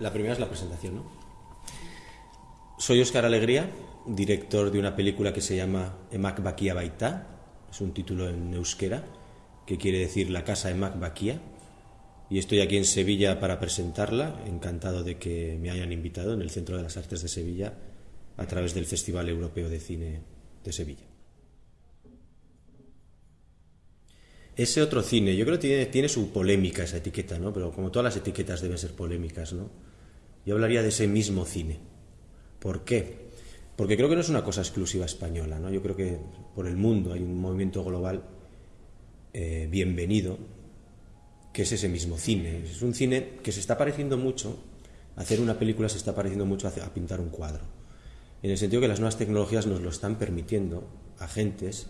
La primera es la presentación, ¿no? Soy Óscar Alegría, director de una película que se llama Emak Bakia Baita, es un título en euskera, que quiere decir La casa Emak Bakia, y estoy aquí en Sevilla para presentarla, encantado de que me hayan invitado en el Centro de las Artes de Sevilla a través del Festival Europeo de Cine de Sevilla. Ese otro cine, yo creo que tiene, tiene su polémica esa etiqueta, ¿no? Pero como todas las etiquetas deben ser polémicas, ¿no? Yo hablaría de ese mismo cine. ¿Por qué? Porque creo que no es una cosa exclusiva española, ¿no? Yo creo que por el mundo hay un movimiento global eh, bienvenido, que es ese mismo cine. Es un cine que se está pareciendo mucho, hacer una película se está pareciendo mucho a, a pintar un cuadro. En el sentido que las nuevas tecnologías nos lo están permitiendo, agentes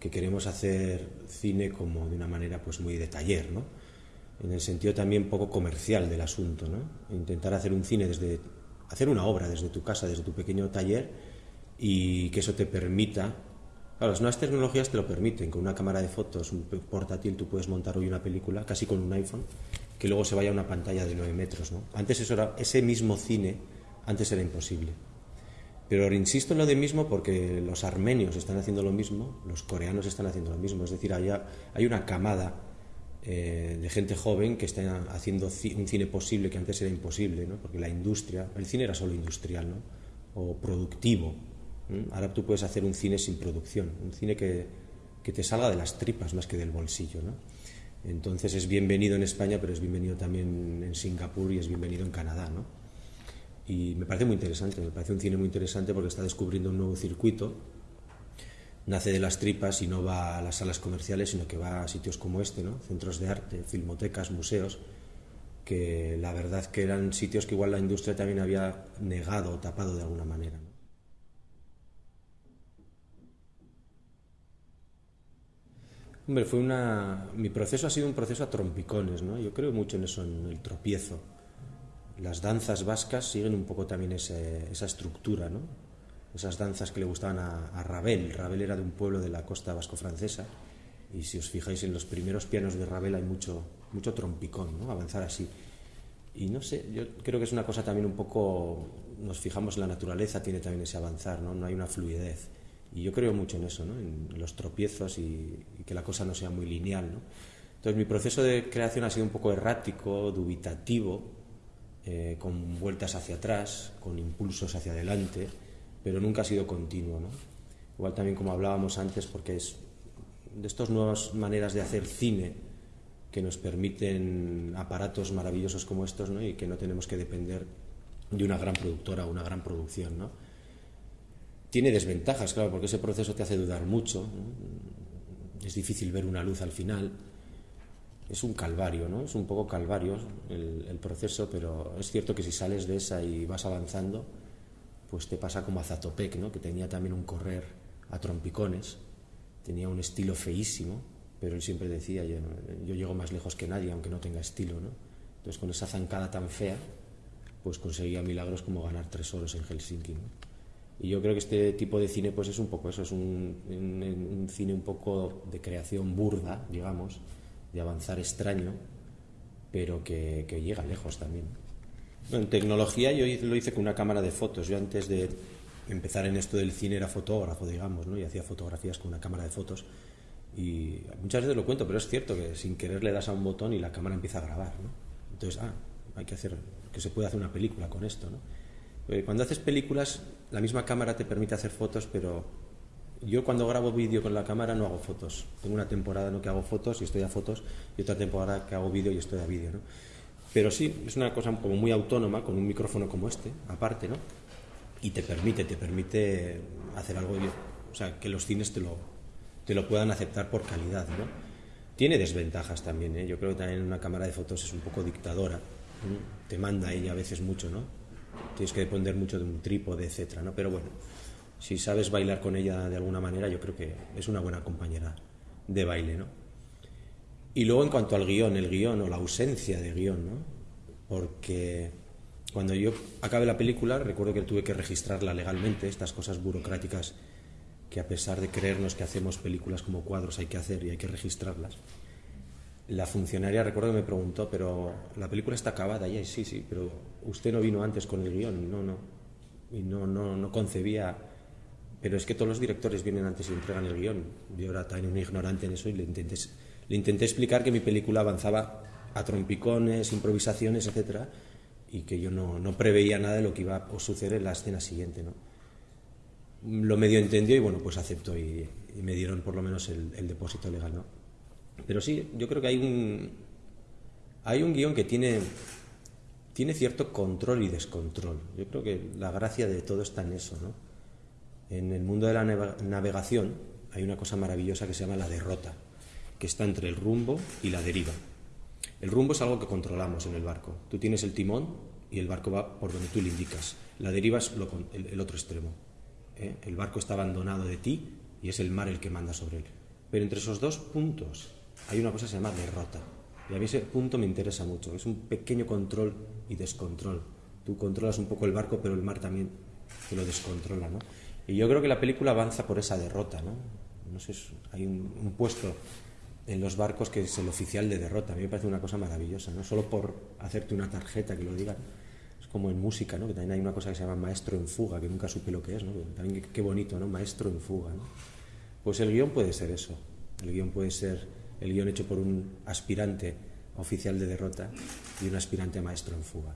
que queremos hacer cine como de una manera pues muy de taller, ¿no? En el sentido también poco comercial del asunto. Intentar hacer un cine desde hacer una obra desde tu casa, desde tu pequeño taller y que eso te permita Claro, las nuevas tecnologías te lo permiten, con una cámara de fotos, un portátil, tú puedes montar hoy una película, casi con un iPhone, que luego se vaya a una pantalla de 9 metros. Antes era, ese mismo cine, antes era imposible. Pero insisto en lo de mismo porque los armenios están haciendo lo mismo, los coreanos están haciendo lo mismo. Es decir, hay, hay una camada eh, de gente joven que está haciendo un cine posible que antes era imposible, ¿no? porque la industria, el cine era solo industrial ¿no? o productivo. Ahora tú puedes hacer un cine sin producción, un cine que, que te salga de las tripas más que del bolsillo. ¿no? Entonces es bienvenido en España, pero es bienvenido también en Singapur y es bienvenido en Canadá. ¿no? Y me parece muy interesante, me parece un cine muy interesante porque está descubriendo un nuevo circuito. Nace de las tripas y no va a las salas comerciales, sino que va a sitios como este, ¿no? centros de arte, filmotecas, museos, que la verdad que eran sitios que igual la industria también había negado o tapado de alguna manera. Hombre, fue una... mi proceso ha sido un proceso a trompicones, ¿no? Yo creo mucho en eso, en el tropiezo las danzas vascas siguen un poco también esa estructura, ¿no? Esas danzas que le gustaban a, Ravel. Ravel era de un pueblo de la costa vasco-francesa y si os fijáis en los primeros pianos de Ravel hay mucho, mucho trompicón, ¿no? avanzar así. Y no sé, yo creo que es una cosa también un poco, nos fijamos en la naturaleza, tiene también ese avanzar, no, no hay una fluidez. Y yo creo mucho en eso, ¿no? en los tropiezos y, y que la cosa no sea muy lineal. ¿no? Entonces mi proceso de creación ha sido un poco errático, dubitativo, eh, con vueltas hacia atrás, con impulsos hacia adelante, pero nunca ha sido continuo. Igual también como hablábamos antes, porque es de estas nuevas maneras de hacer cine que nos permiten aparatos maravillosos como estos ¿no? y que no tenemos que depender de una gran productora o una gran producción. ¿no? Tiene desventajas, claro, porque ese proceso te hace dudar mucho. Es difícil ver una luz al final es un calvario, ¿no? Es un poco calvario el, proceso, pero es cierto que si sales de esa y vas avanzando, pues te pasa como a Zatopek, ¿no? Que tenía también un correr a trompicones, tenía un estilo feísimo, pero él siempre decía, yo, llego más lejos que nadie, aunque no tenga estilo, ¿no? Entonces con esa zancada tan fea, pues conseguía milagros como ganar tres oros en Helsinki, Y yo creo que este tipo de cine pues es un poco eso, es un, un cine un poco de creación burda, digamos, de avanzar extraño, pero que, llega lejos también. En tecnología yo lo hice con una cámara de fotos. Yo antes de empezar en esto del cine era fotógrafo, digamos, ¿no? y hacía fotografías con una cámara de fotos. Y muchas veces lo cuento, pero es cierto que sin querer le das a un botón y la cámara empieza a grabar. ¿no? Entonces, ah, hay que hacer, que se puede hacer una película con esto. ¿no? Eh, cuando haces películas, la misma cámara te permite hacer fotos, pero yo cuando grabo vídeo con la cámara no hago fotos. Tengo una temporada ¿no? que hago fotos y estoy a fotos y otra temporada que hago vídeo y estoy a vídeo. ¿no? Pero sí, es una cosa como muy autónoma, con un micrófono como este, aparte, ¿no? Y te permite, te permite hacer algo, o sea, que los cines te lo, te lo puedan aceptar por calidad, ¿no? Tiene desventajas también, ¿eh? Yo creo que también una cámara de fotos es un poco dictadora. Te manda ella a veces mucho, ¿no? Tienes que depender mucho de un trípode, etcétera, ¿no? Pero bueno, si sabes bailar con ella de alguna manera, yo creo que es una buena compañera de baile, ¿no? Y luego en cuanto al guion, el guion o la ausencia de guion, ¿no? Porque cuando yo acabé la película, recuerdo que tuve que registrarla legalmente, estas cosas burocráticas que a pesar de creernos que hacemos películas como cuadros hay que hacer y hay que registrarlas. La funcionaria recuerdo que me preguntó, pero la película está acabada, y sí, sí, pero usted no vino antes con el guion, no, no, y no, no, no concebía, pero es que todos los directores vienen antes y entregan el guion. Yo era tan ignorante en eso y le intenté, le intenté explicar que mi película avanzaba a trompicones, improvisaciones, etcétera, y que yo no, preveía nada de lo que iba a suceder en la escena siguiente, ¿no? Lo medio entendió y bueno, pues aceptó y, me dieron por lo menos el, el depósito legal, ¿no? Pero sí, yo creo que hay un, hay guion que tiene, tiene cierto control y descontrol. Yo creo que la gracia de todo está en eso. ¿no? En el mundo de la navegación hay una cosa maravillosa que se llama la derrota, que está entre el rumbo y la deriva. El rumbo es algo que controlamos en el barco. Tú tienes el timón y el barco va por donde tú le indicas. La deriva es el, otro extremo. ¿eh? El barco está abandonado de ti y es el mar el que manda sobre él. Pero entre esos dos puntos hay una cosa que se llama derrota. Y a mí ese punto me interesa mucho. Es un pequeño control y descontrol. Tú controlas un poco el barco, pero el mar también te lo descontrola, ¿no? Y yo creo que la película avanza por esa derrota, ¿no? No sé, hay un, puesto en los barcos que es el oficial de derrota. A mí me parece una cosa maravillosa, no solo por hacerte una tarjeta que lo digan. Es como en música, ¿no? Que también hay una cosa que se llama maestro en fuga, que nunca supe lo que es, ¿no? También qué bonito, ¿no? Maestro en fuga. Pues el guion puede ser eso. El guion puede ser el guion hecho por un aspirante oficial de derrota y un aspirante maestro en fuga.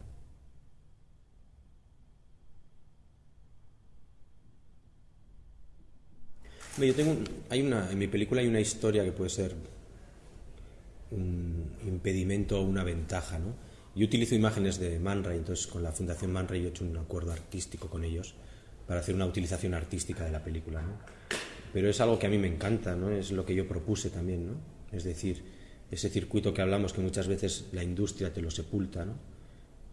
Yo tengo hay una, en mi película hay una historia que puede ser un impedimento o una ventaja. ¿no? Yo utilizo imágenes de Man Ray, entonces con la Fundación Man Ray he hecho un acuerdo artístico con ellos para hacer una utilización artística de la película. ¿no? Pero es algo que a mí me encanta, ¿no? es lo que yo propuse también. ¿no? Es decir, ese circuito que hablamos que muchas veces la industria te lo sepulta, ¿no?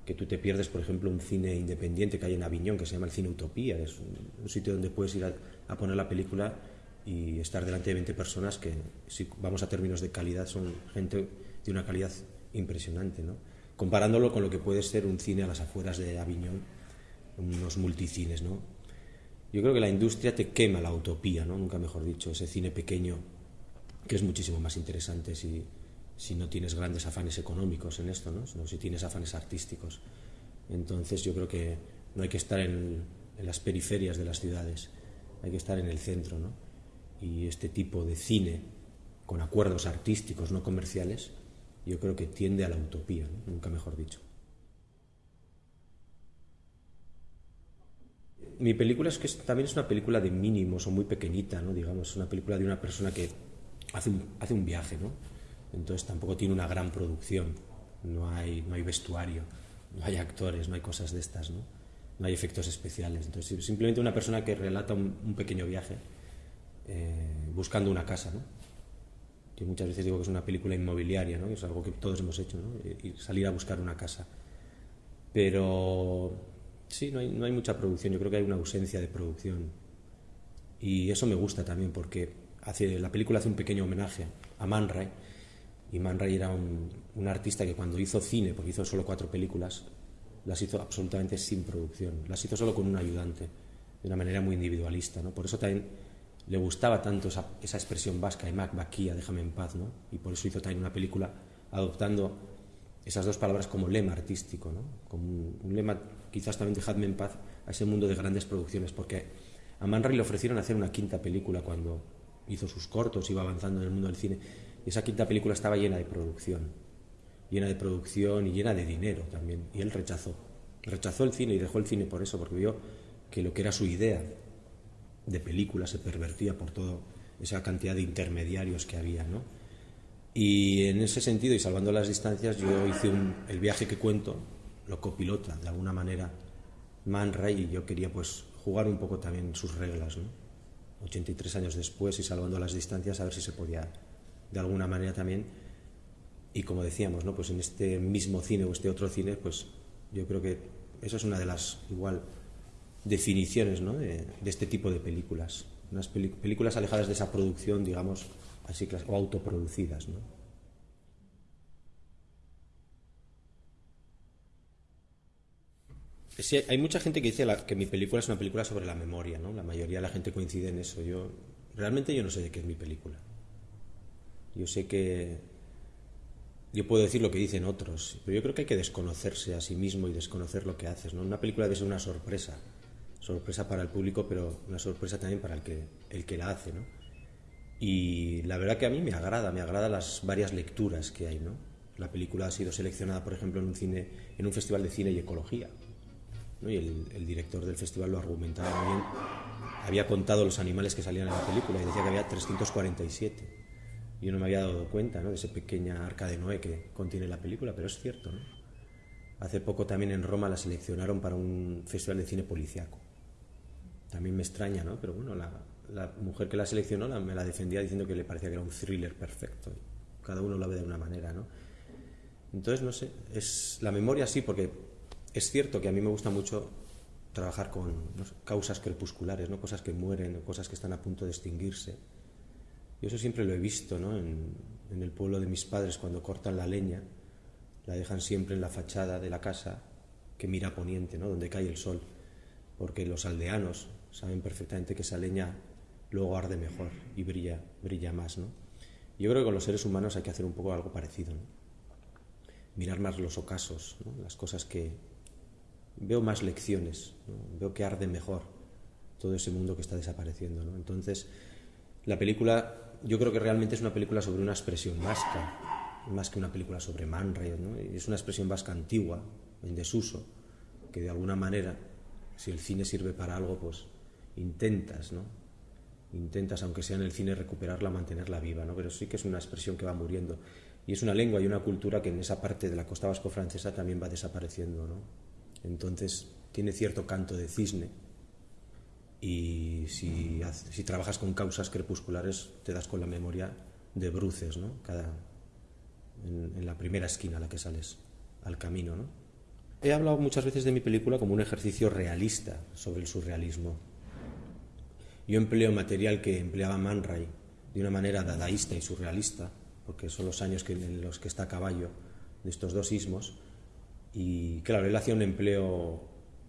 que tú te pierdes, por ejemplo, un cine independiente que hay en Aviñón, que se llama el Cine Utopía, es un, sitio donde puedes ir a, poner la película y estar delante de 20 personas que, si vamos a términos de calidad, son gente de una calidad impresionante, ¿no? comparándolo con lo que puede ser un cine a las afueras de Aviñón, unos multicines. ¿no? Yo creo que la industria te quema la utopía, ¿no? nunca mejor dicho, ese cine pequeño que es muchísimo más interesante si, si no tienes grandes afanes económicos en esto, ¿no? sino si tienes afanes artísticos. Entonces yo creo que no hay que estar en, en las periferias de las ciudades, hay que estar en el centro. ¿no? Y este tipo de cine con acuerdos artísticos, no comerciales, yo creo que tiende a la utopía, nunca mejor dicho. Mi película es que también es una película de mínimos o muy pequeñita, ¿no? digamos, una película de una persona que hace un, hace un viaje, ¿no? Entonces tampoco tiene una gran producción, no hay, no hay vestuario, no hay actores, no hay cosas de estas. No hay efectos especiales. Entonces simplemente una persona que relata un, pequeño viaje eh, buscando una casa, ¿no? Yo muchas veces digo que es una película inmobiliaria, ¿no? Es algo que todos hemos hecho, ¿no? Y salir a buscar una casa. Pero sí, no hay, no hay mucha producción, yo creo que hay una ausencia de producción. Y eso me gusta también porque la película hace un pequeño homenaje a Man Ray, y Man Ray era un, un, artista que cuando hizo cine, porque hizo solo cuatro películas, las hizo absolutamente sin producción, las hizo solo con un ayudante, de una manera muy individualista, ¿no? Por eso también le gustaba tanto esa, esa expresión vasca, Mac Baquía, déjame en paz, ¿no? Y por eso hizo también una película adoptando esas dos palabras como lema artístico, ¿no? Como un, un lema quizás también dejadme en paz a ese mundo de grandes producciones, porque a Man Ray le ofrecieron hacer una quinta película cuando hizo sus cortos, iba avanzando en el mundo del cine. Y esa quinta película estaba llena de producción, llena de producción y llena de dinero también. Y él rechazó, rechazó el cine y dejó el cine por eso, porque vio que lo que era su idea de película se pervertía por toda esa cantidad de intermediarios que había, ¿no? Y en ese sentido, y salvando las distancias, yo hice el viaje que cuento, lo copilota de alguna manera Man Ray y yo quería pues jugar un poco también sus reglas, ¿no? 83 años después y salvando las distancias, a ver si se podía de alguna manera también. Y como decíamos, ¿no? pues en este mismo cine o este otro cine, pues yo creo que eso es una de las igual definiciones ¿no? de, este tipo de películas. Unas películas alejadas de esa producción, digamos, así o autoproducidas. ¿no? Sí, hay mucha gente que dice que mi película es una película sobre la memoria, ¿no? La mayoría de la gente coincide en eso. Yo realmente yo no sé de qué es mi película. Yo sé que yo puedo decir lo que dicen otros, pero yo creo que hay que desconocerse a sí mismo y desconocer lo que haces. ¿no? Una película debe ser una sorpresa, sorpresa para el público, pero una sorpresa también para el que, el que la hace. ¿no? Y la verdad que a mí me agrada, me agrada las varias lecturas que hay. ¿no? La película ha sido seleccionada, por ejemplo, en un, cine, en un festival de cine y ecología. ¿no? Y el, director del festival lo argumentaba muy bien. Había contado los animales que salían en la película y decía que había 347 yo no me había dado cuenta ¿no? de esa pequeña arca de Noé que contiene la película, pero es cierto. ¿no? Hace poco también en Roma la seleccionaron para un festival de cine policiaco. También me extraña, ¿no? Pero bueno, la, mujer que la seleccionó la, me la defendía diciendo que le parecía que era un thriller perfecto. Cada uno lo ve de una manera, ¿no? Entonces, no sé, es la memoria sí, porque es cierto que a mí me gusta mucho trabajar con causas crepusculares, ¿no? cosas que mueren, cosas que están a punto de extinguirse yo eso siempre lo he visto ¿no? en, el pueblo de mis padres cuando cortan la leña, la dejan siempre en la fachada de la casa que mira a poniente, ¿no? donde cae el sol, porque los aldeanos saben perfectamente que esa leña luego arde mejor y brilla, brilla más. ¿no? Yo creo que con los seres humanos hay que hacer un poco algo parecido. ¿no? Mirar más los ocasos, las cosas que... Veo más lecciones, veo que arde mejor todo ese mundo que está desapareciendo. ¿no? Entonces, la película yo creo que realmente es una película sobre una expresión vasca, más que una película sobre Man ¿no? Es una expresión vasca antigua, en desuso, que de alguna manera, si el cine sirve para algo, pues intentas, ¿no? Intentas, aunque sea en el cine, recuperarla, mantenerla viva, ¿no? Pero sí que es una expresión que va muriendo. Y es una lengua y una cultura que en esa parte de la costa vasco-francesa también va desapareciendo, ¿no? Entonces, tiene cierto canto de cisne, y si, trabajas con causas crepusculares te das con la memoria de bruces, ¿no? Cada, en, la primera esquina a la que sales al camino. ¿no? He hablado muchas veces de mi película como un ejercicio realista sobre el surrealismo. Yo empleo material que empleaba Man Ray de una manera dadaísta y surrealista, porque son los años que, en los que está a caballo de estos dos ismos, y claro, él hacía un empleo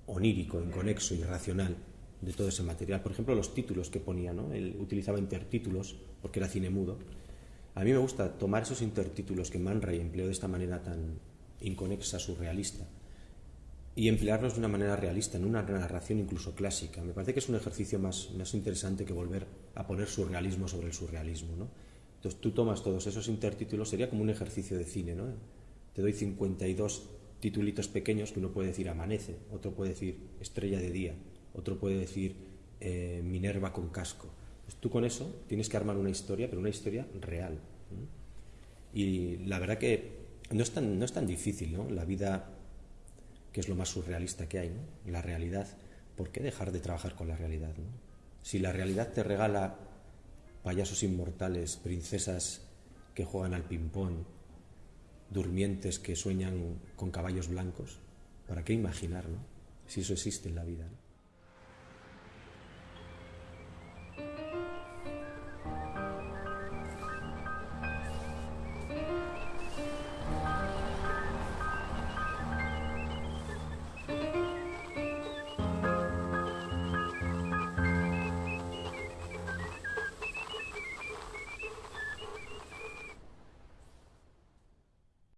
onírico, inconexo, irracional de todo ese material. Por ejemplo, los títulos que ponía, ¿no? Él utilizaba intertítulos porque era cine mudo. A mí me gusta tomar esos intertítulos que Man Ray empleó de esta manera tan inconexa, surrealista, y emplearlos de una manera realista, en una narración incluso clásica. Me parece que es un ejercicio más, más interesante que volver a poner surrealismo sobre el surrealismo. ¿no? Entonces tú tomas todos esos intertítulos, sería como un ejercicio de cine. ¿no? Te doy 52 titulitos pequeños que uno puede decir amanece, otro puede decir estrella de día, otro puede decir eh, Minerva con casco. Pues tú con eso tienes que armar una historia, pero una historia real. Y la verdad que no es tan, no es tan difícil, ¿no? La vida, que es lo más surrealista que hay, ¿no? La realidad, ¿por qué dejar de trabajar con la realidad? Si la realidad te regala payasos inmortales, princesas que juegan al ping-pong, durmientes que sueñan con caballos blancos, ¿para qué imaginar, no? Si eso existe en la vida. ¿no?